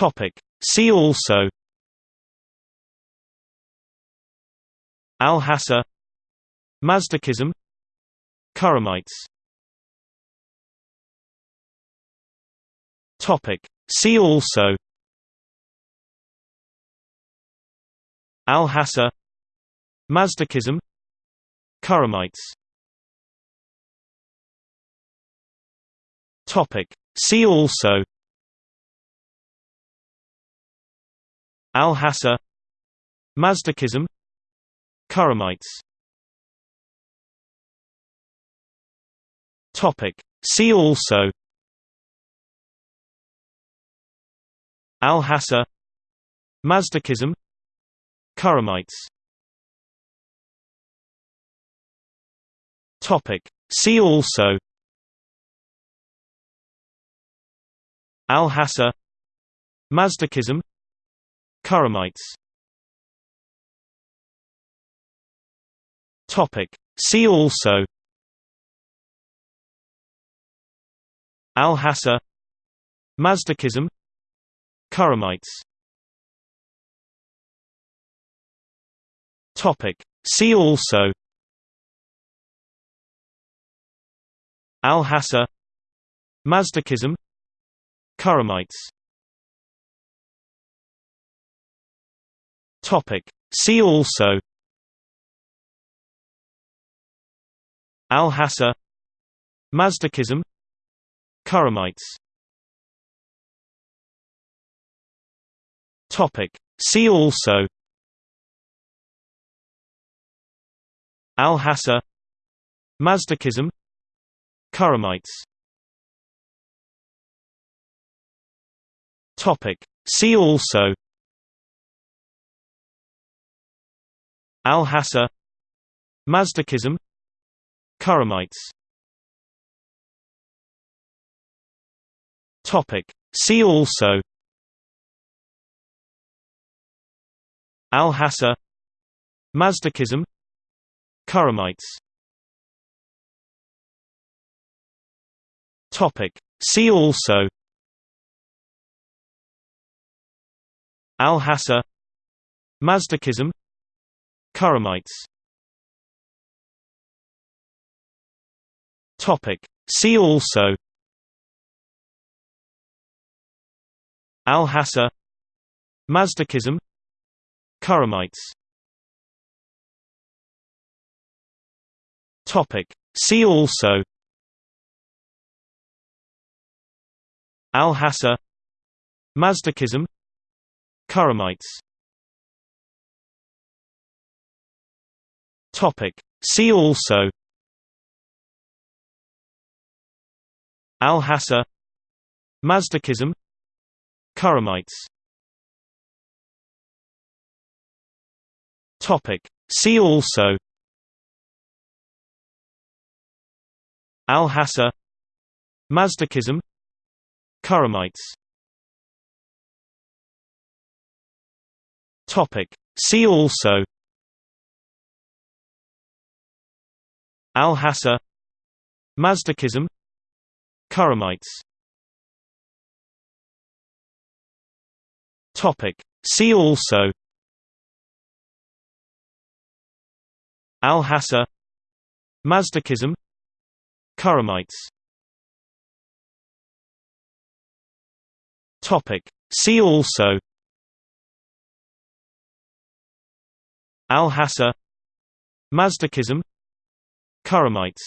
Topic. See also Al-Hassa Mazdakism Karamites Topic. See also Al-Hassa Mazdakism Karamites Topic. See also Al-Hassa Mazdakism Karamites Topic. See also Al-Hassa Mazdakism Karamites Topic. See also Al-Hassa Mazdakism Karamites. Topic. See also. Al-Hassa Mazdakism. Karamites. Topic. See also. Al-Hassa Mazdakism. Karamites Topic. See also Al-Hassa Mazdakism Karamites Topic. See also Al-Hassa Mazdakism Karamites Topic. See also Al-Hassa Mazdakism Karamites Topic. See also Al-Hassa Mazdakism Karamites Topic. See also Al-Hassa Mazdakism Topic. See also. Al-Hassa Mazdakism. Topic. See also. Al-Hassa Mazdakism. Karamites Topic. See also. Al-Hassa Mazdakism. Karamites. Topic. See also. Al-Hassa Mazdakism. Karamites. Topic. See also Al-Hassa Mazdakism Karamites Topic. See also Al-Hassa Mazdakism Karamites Topic. See also Al-Hassa Mazdakism Karamites